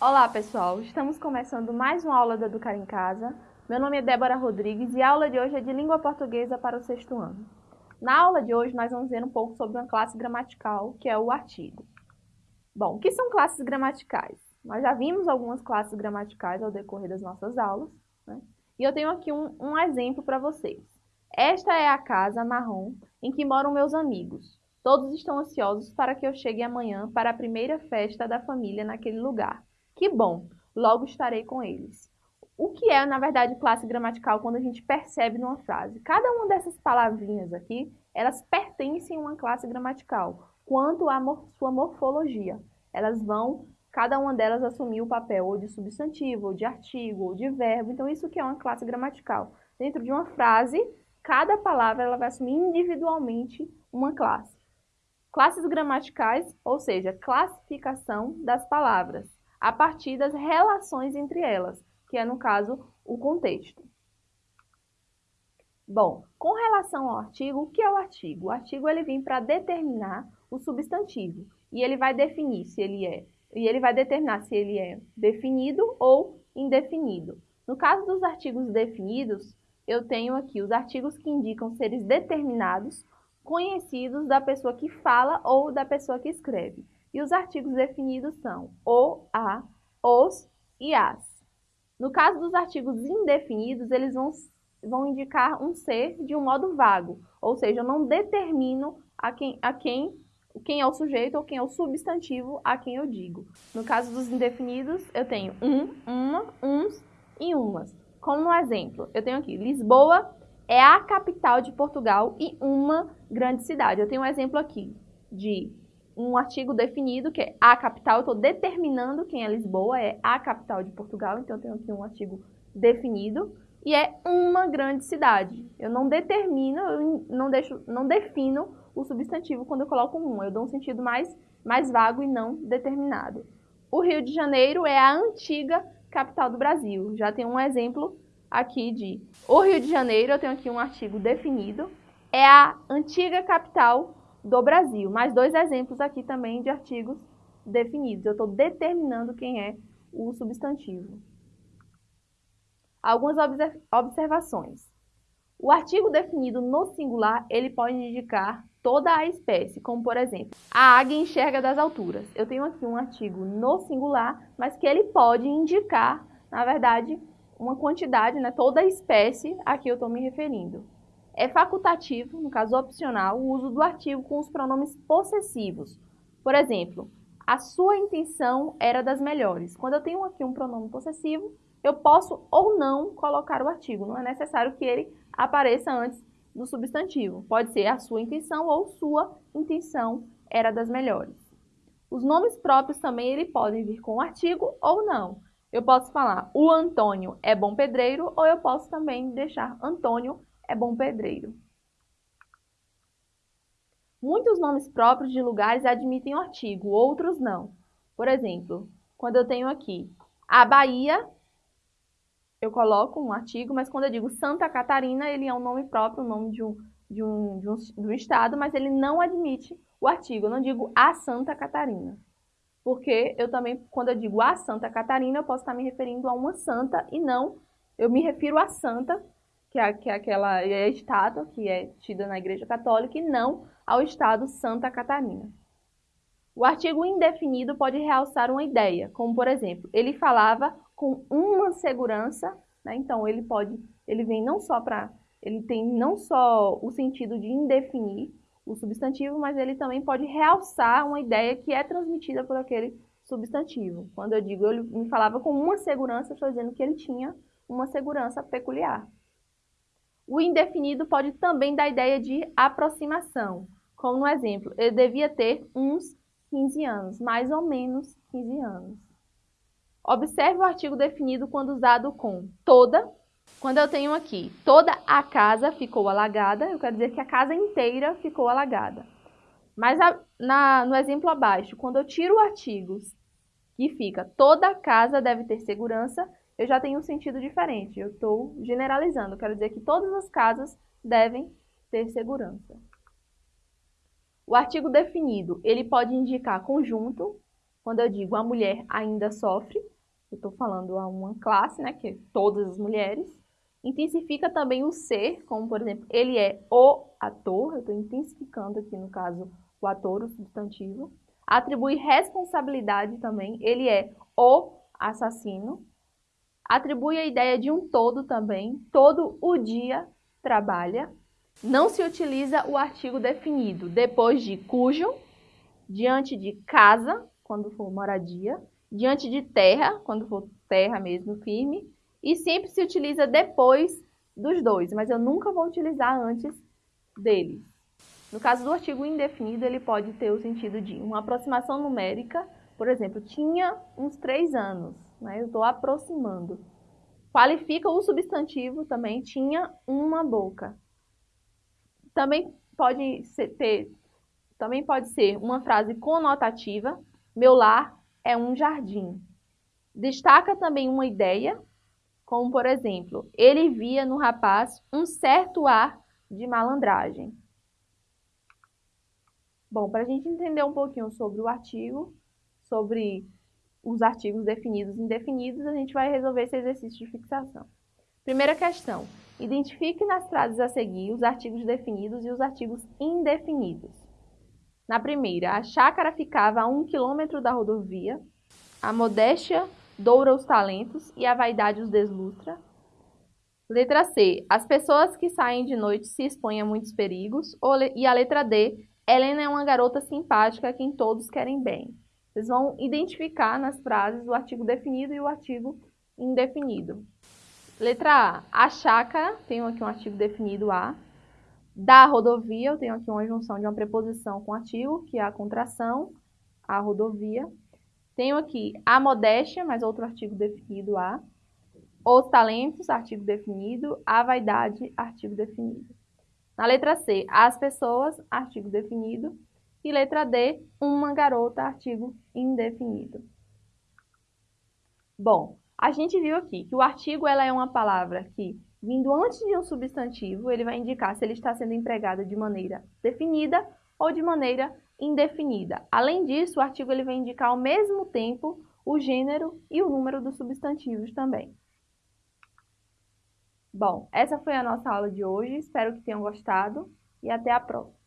Olá pessoal, estamos começando mais uma aula da Educar em Casa. Meu nome é Débora Rodrigues e a aula de hoje é de língua portuguesa para o sexto ano. Na aula de hoje nós vamos ver um pouco sobre uma classe gramatical, que é o artigo. Bom, o que são classes gramaticais? Nós já vimos algumas classes gramaticais ao decorrer das nossas aulas, né? e eu tenho aqui um, um exemplo para vocês. Esta é a casa marrom em que moram meus amigos. Todos estão ansiosos para que eu chegue amanhã para a primeira festa da família naquele lugar. Que bom, logo estarei com eles. O que é, na verdade, classe gramatical quando a gente percebe numa frase? Cada uma dessas palavrinhas aqui, elas pertencem a uma classe gramatical, quanto à sua morfologia. Elas vão, cada uma delas, assumir o papel ou de substantivo, ou de artigo, ou de verbo. Então, isso que é uma classe gramatical. Dentro de uma frase, cada palavra ela vai assumir individualmente uma classe. Classes gramaticais, ou seja, classificação das palavras a partir das relações entre elas, que é, no caso, o contexto. Bom, com relação ao artigo, o que é o artigo? O artigo ele vem para determinar o substantivo e ele vai definir se ele é e ele vai determinar se ele é definido ou indefinido. No caso dos artigos definidos, eu tenho aqui os artigos que indicam seres determinados, conhecidos da pessoa que fala ou da pessoa que escreve. E os artigos definidos são o, a, os e as. No caso dos artigos indefinidos, eles vão, vão indicar um ser de um modo vago, ou seja, eu não determino a quem, a quem, quem é o sujeito ou quem é o substantivo a quem eu digo. No caso dos indefinidos, eu tenho um, uma, uns e umas. Como no exemplo, eu tenho aqui, Lisboa é a capital de Portugal e uma grande cidade. Eu tenho um exemplo aqui de um artigo definido, que é a capital, eu estou determinando quem é Lisboa, é a capital de Portugal, então eu tenho aqui um artigo definido, e é uma grande cidade. Eu não determino, eu não, deixo, não defino o substantivo quando eu coloco um, eu dou um sentido mais, mais vago e não determinado. O Rio de Janeiro é a antiga capital do Brasil. Já tem um exemplo aqui de o Rio de Janeiro, eu tenho aqui um artigo definido, é a antiga capital do Brasil. Mais dois exemplos aqui também de artigos definidos. Eu estou determinando quem é o substantivo. Algumas observações. O artigo definido no singular, ele pode indicar toda a espécie, como por exemplo, a águia enxerga das alturas. Eu tenho aqui um artigo no singular, mas que ele pode indicar, na verdade, uma quantidade, né, toda a espécie a que eu estou me referindo. É facultativo, no caso opcional, o uso do artigo com os pronomes possessivos. Por exemplo, a sua intenção era das melhores. Quando eu tenho aqui um pronome possessivo, eu posso ou não colocar o artigo. Não é necessário que ele apareça antes do substantivo. Pode ser a sua intenção ou sua intenção era das melhores. Os nomes próprios também ele podem vir com o artigo ou não. Eu posso falar o Antônio é bom pedreiro ou eu posso também deixar Antônio é bom pedreiro. Muitos nomes próprios de lugares admitem o artigo, outros não. Por exemplo, quando eu tenho aqui a Bahia, eu coloco um artigo, mas quando eu digo Santa Catarina, ele é um nome próprio, um nome de um, de um, de um, de um estado, mas ele não admite o artigo. Eu não digo a Santa Catarina. Porque eu também, quando eu digo a Santa Catarina, eu posso estar me referindo a uma santa e não, eu me refiro a santa que é, que é aquela é estátua que é tida na Igreja Católica, e não ao Estado Santa Catarina. O artigo indefinido pode realçar uma ideia, como por exemplo, ele falava com uma segurança, né? então ele pode, ele vem não só para, ele tem não só o sentido de indefinir o substantivo, mas ele também pode realçar uma ideia que é transmitida por aquele substantivo. Quando eu digo ele me falava com uma segurança, estou dizendo que ele tinha uma segurança peculiar. O indefinido pode também dar ideia de aproximação, como no exemplo, ele devia ter uns 15 anos, mais ou menos 15 anos. Observe o artigo definido quando usado com toda. Quando eu tenho aqui, toda a casa ficou alagada, eu quero dizer que a casa inteira ficou alagada. Mas a, na, no exemplo abaixo, quando eu tiro o artigo que fica toda a casa deve ter segurança, eu já tenho um sentido diferente. Eu estou generalizando. Quero dizer que todas as casas devem ter segurança. O artigo definido, ele pode indicar conjunto, Quando eu digo a mulher ainda sofre, eu estou falando a uma classe, né, que é todas as mulheres. Intensifica também o ser, como por exemplo, ele é o ator, eu estou intensificando aqui no caso o ator, o substantivo. Atribui responsabilidade também, ele é o assassino. Atribui a ideia de um todo também, todo o dia trabalha. Não se utiliza o artigo definido depois de cujo, diante de casa, quando for moradia, diante de terra, quando for terra mesmo firme, e sempre se utiliza depois dos dois, mas eu nunca vou utilizar antes deles. No caso do artigo indefinido, ele pode ter o sentido de uma aproximação numérica, por exemplo, tinha uns três anos, né? estou aproximando. Qualifica o substantivo também, tinha uma boca. Também pode ser, ter, também pode ser uma frase conotativa, meu lar é um jardim. Destaca também uma ideia, como por exemplo, ele via no rapaz um certo ar de malandragem. Bom, para a gente entender um pouquinho sobre o artigo, sobre os artigos definidos e indefinidos, a gente vai resolver esse exercício de fixação. Primeira questão. Identifique nas frases a seguir os artigos definidos e os artigos indefinidos. Na primeira, a chácara ficava a um quilômetro da rodovia, a modéstia doura os talentos e a vaidade os deslustra. Letra C. As pessoas que saem de noite se expõem a muitos perigos. E a letra D. Helena é uma garota simpática a quem todos querem bem. Vocês vão identificar nas frases o artigo definido e o artigo indefinido. Letra A. A chácara, tenho aqui um artigo definido A. Da rodovia, eu tenho aqui uma junção de uma preposição com artigo, que é a contração, a rodovia. Tenho aqui a modéstia, mais outro artigo definido a. Os talentos, artigo definido. A vaidade, artigo definido. Na letra C, as pessoas, artigo definido. E letra D, uma garota, artigo indefinido. Bom, a gente viu aqui que o artigo ela é uma palavra que Vindo antes de um substantivo, ele vai indicar se ele está sendo empregado de maneira definida ou de maneira indefinida. Além disso, o artigo ele vai indicar ao mesmo tempo o gênero e o número dos substantivos também. Bom, essa foi a nossa aula de hoje, espero que tenham gostado e até a próxima.